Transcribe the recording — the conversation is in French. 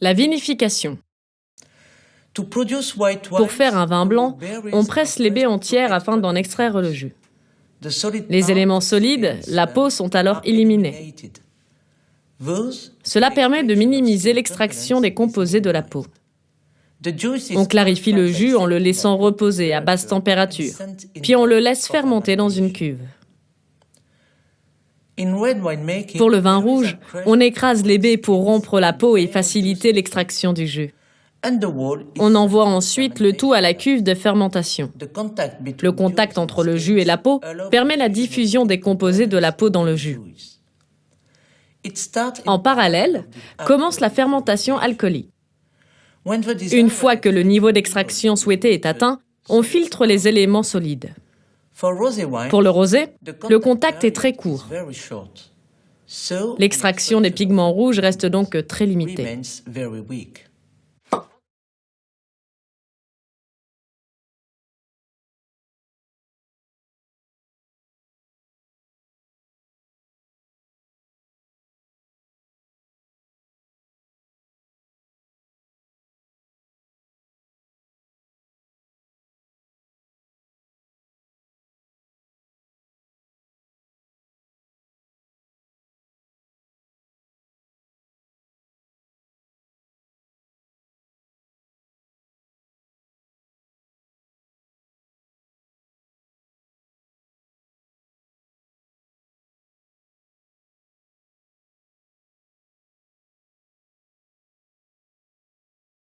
La vinification. Pour faire un vin blanc, on presse les baies entières afin d'en extraire le jus. Les éléments solides, la peau, sont alors éliminés. Cela permet de minimiser l'extraction des composés de la peau. On clarifie le jus en le laissant reposer à basse température, puis on le laisse fermenter dans une cuve. Pour le vin rouge, on écrase les baies pour rompre la peau et faciliter l'extraction du jus. On envoie ensuite le tout à la cuve de fermentation. Le contact entre le jus et la peau permet la diffusion des composés de la peau dans le jus. En parallèle, commence la fermentation alcoolique. Une fois que le niveau d'extraction souhaité est atteint, on filtre les éléments solides. Pour le rosé, le contact est très court. L'extraction des pigments rouges reste donc très limitée.